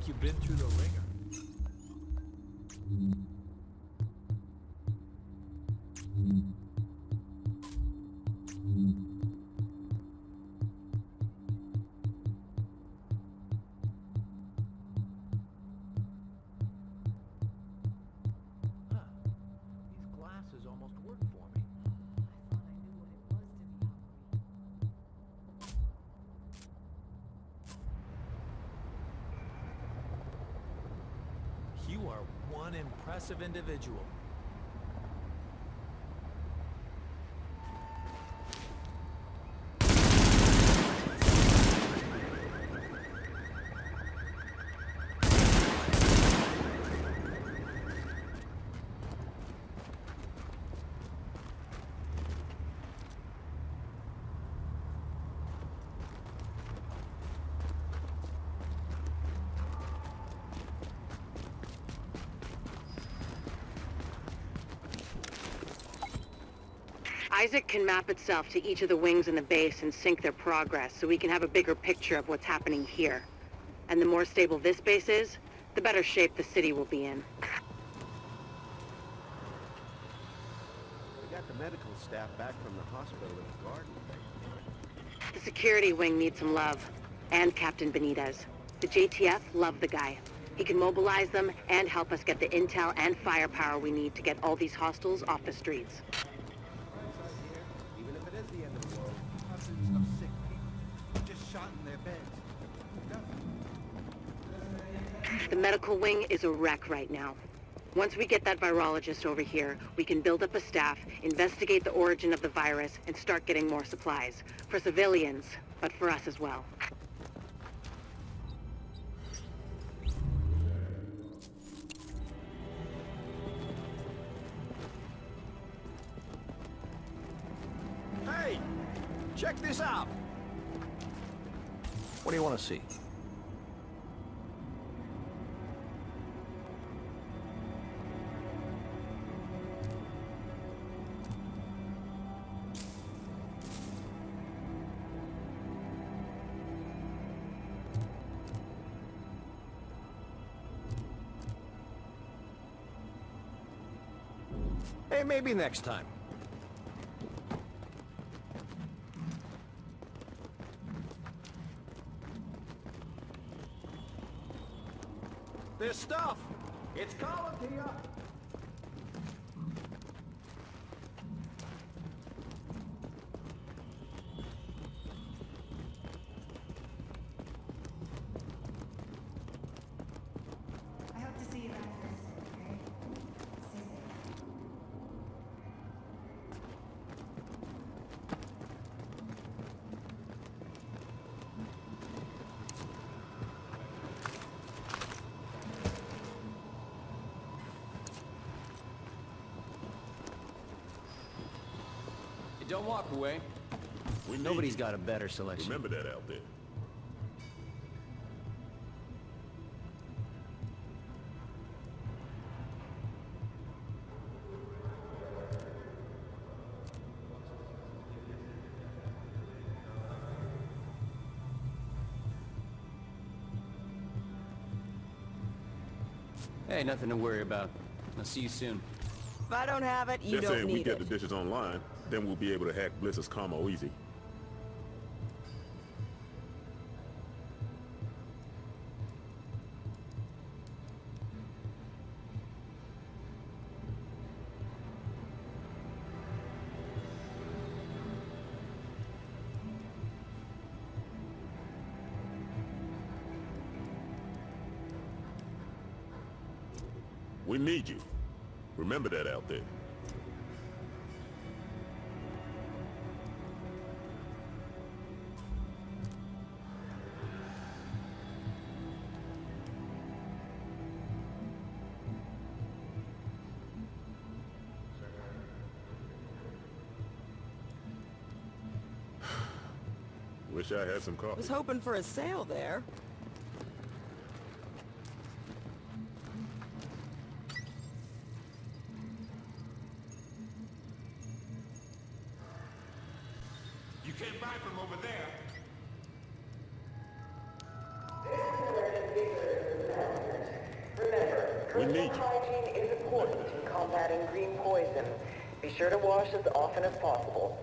like you've been through the wringer. Are one impressive individual. ISAC can map itself to each of the wings in the base and sync their progress so we can have a bigger picture of what's happening here. And the more stable this base is, the better shape the city will be in. We got the medical staff back from the hospital in the garden. The security wing needs some love. And Captain Benitez. The JTF love the guy. He can mobilize them and help us get the intel and firepower we need to get all these hostiles off the streets. The medical wing is a wreck right now. Once we get that virologist over here, we can build up a staff, investigate the origin of the virus, and start getting more supplies. For civilians, but for us as well. Hey! Check this out! What do you want to see? Maybe next time. This stuff, it's calling to you. I hope to see you back here soon, okay? Stay safe. Hey, don't walk away. We need Nobody's you. got a better selection. Remember that out there. Hey, nothing to worry about. I'll see you soon. If I don't have it, you Just don't saying we get it. the dishes online, then we'll be able to hack Bliss's commo easy. We need you. Remember that out there. Wish I had some coffee. Was hoping for a sale there. You can't buy from over there. Remember, personal hygiene is important in combating green poison. Be sure to wash as often as possible.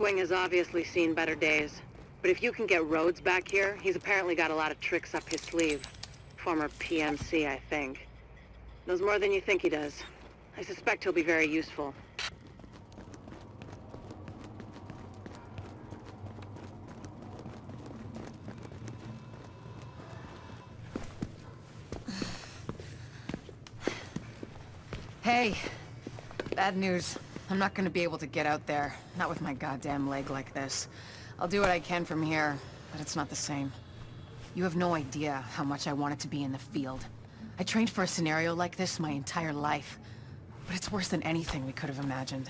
Wing has obviously seen better days. But if you can get Rhodes back here, he's apparently got a lot of tricks up his sleeve. Former PMC, I think. Knows more than you think he does. I suspect he'll be very useful. Hey, bad news. I'm not gonna be able to get out there. Not with my goddamn leg like this. I'll do what I can from here, but it's not the same. You have no idea how much I wanted to be in the field. I trained for a scenario like this my entire life. But it's worse than anything we could have imagined.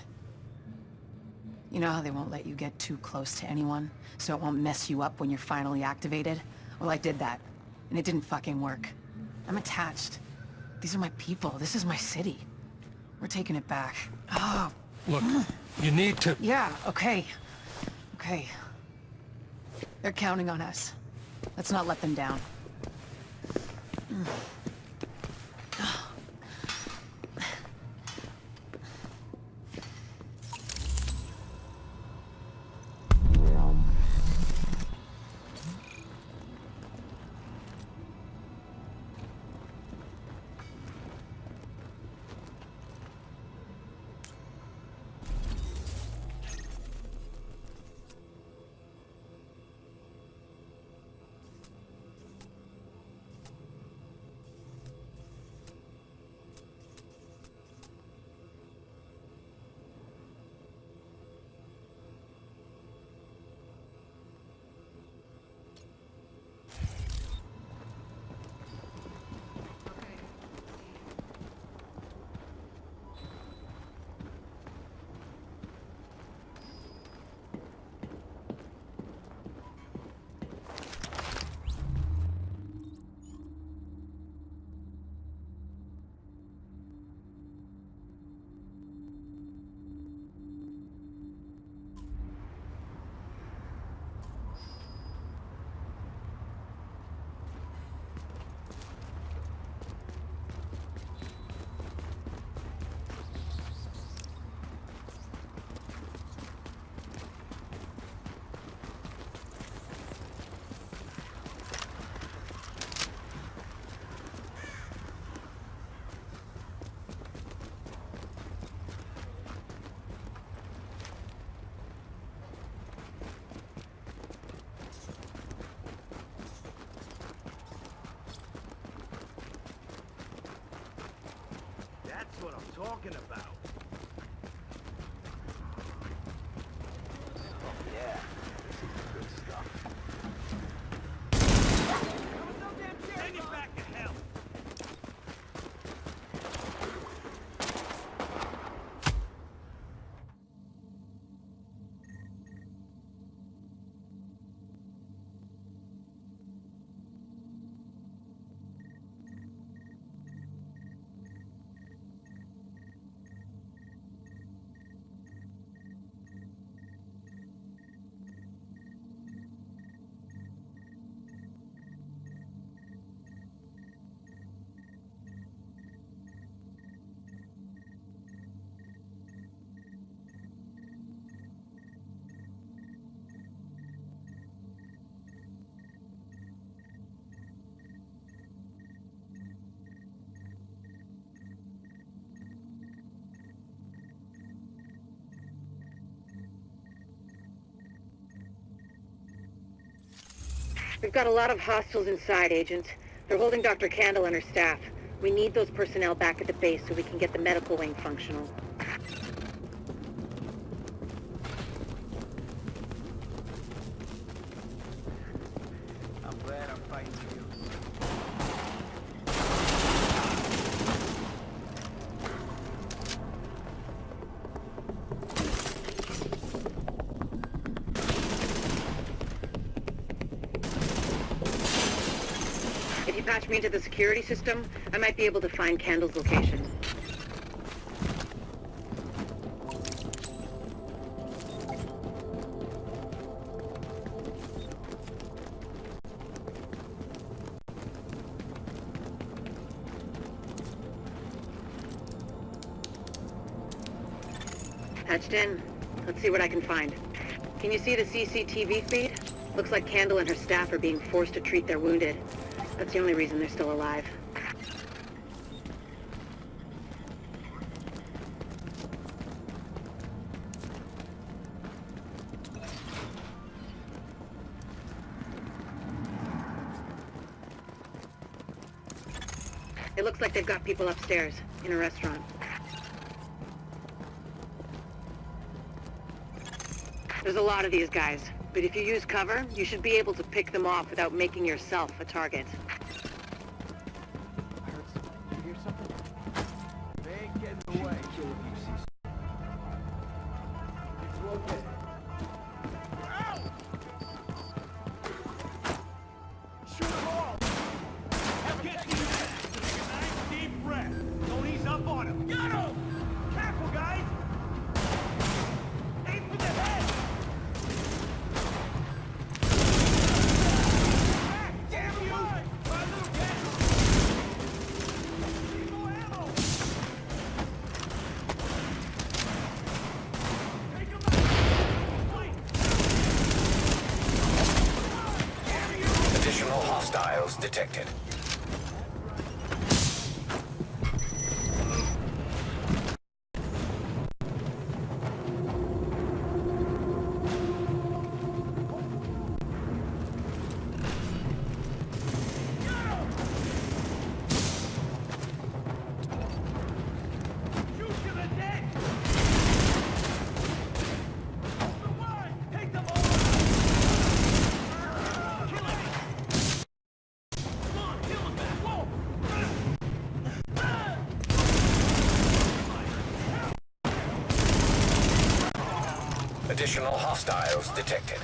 You know how they won't let you get too close to anyone, so it won't mess you up when you're finally activated? Well, I did that, and it didn't fucking work. I'm attached. These are my people. This is my city. We're taking it back. Oh, Look, you need to... yeah, okay. Okay. They're counting on us. Let's not let them down. Hmm. That's what I'm talking about. We've got a lot of hostiles inside, Agent. They're holding Dr. Kandel and her staff. We need those personnel back at the base so we can get the medical wing functional. I'm glad I'm fighting for you. patch me into the security system, I might be able to find Kandel's location. Patched in. Let's see what I can find. Can you see the CCTV feed? Looks like Candle and her staff are being forced to treat their wounded. That's the only reason they're still alive. It looks like they've got people upstairs, in a restaurant. There's a lot of these guys, but if you use cover, you should be able to pick them off without making yourself a target. Detected. Additional hostiles detected.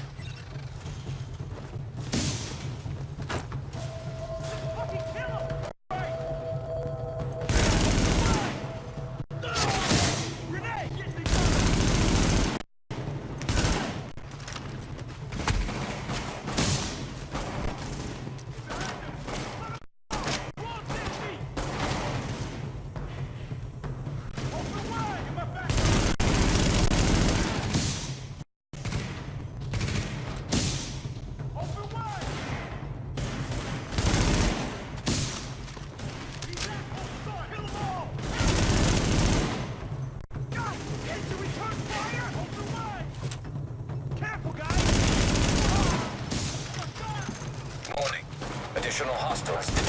Additional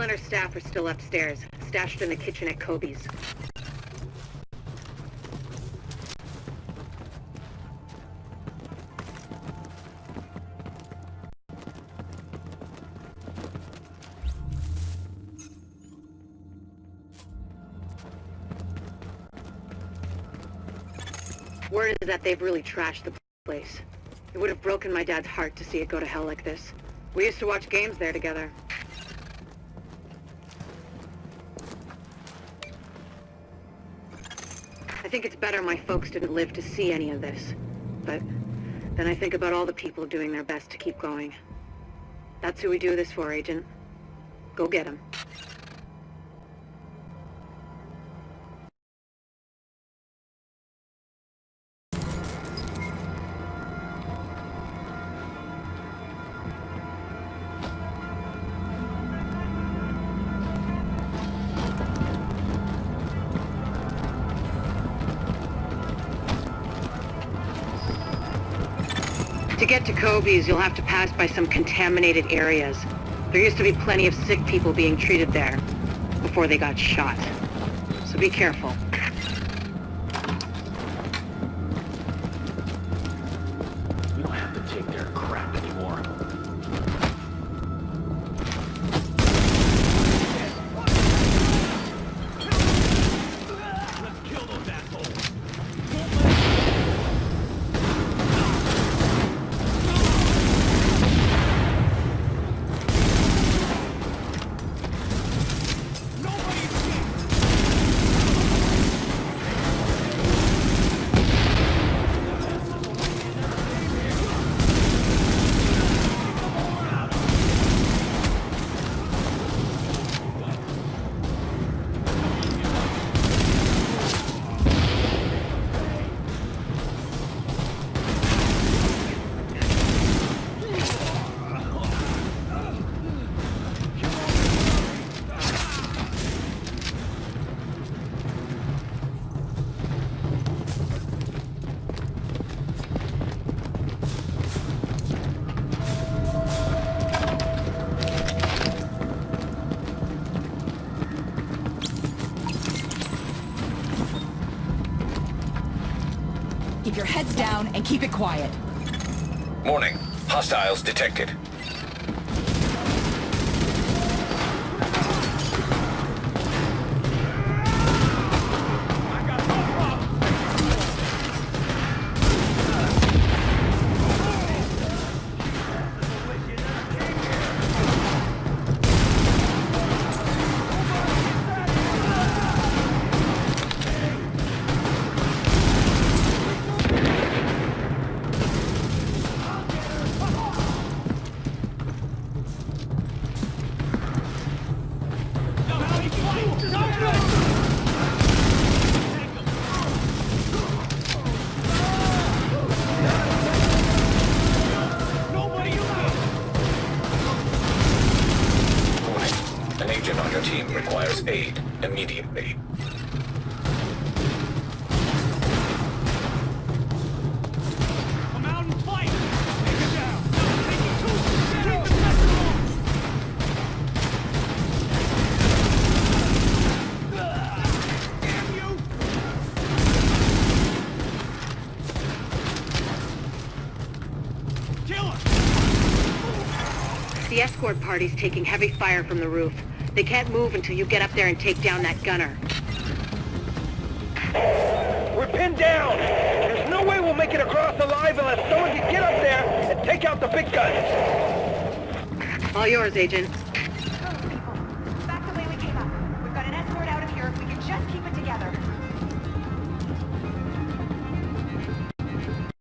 And her staff are still upstairs, stashed in the kitchen at Kobe's. Word is that they've really trashed the place. It would have broken my dad's heart to see it go to hell like this. We used to watch games there together. I think it's better my folks didn't live to see any of this. But then I think about all the people doing their best to keep going. That's who we do this for, Agent. Go get them. Get to Kobe's, you'll have to pass by some contaminated areas. There used to be plenty of sick people being treated there before they got shot. So be careful. Your heads down and keep it quiet. Morning. Hostiles detected. The escort party's taking heavy fire from the roof. They can't move until you get up there and take down that gunner. We're pinned down! There's no way we'll make it across alive unless someone can get up there and take out the big guns! All yours, Agent.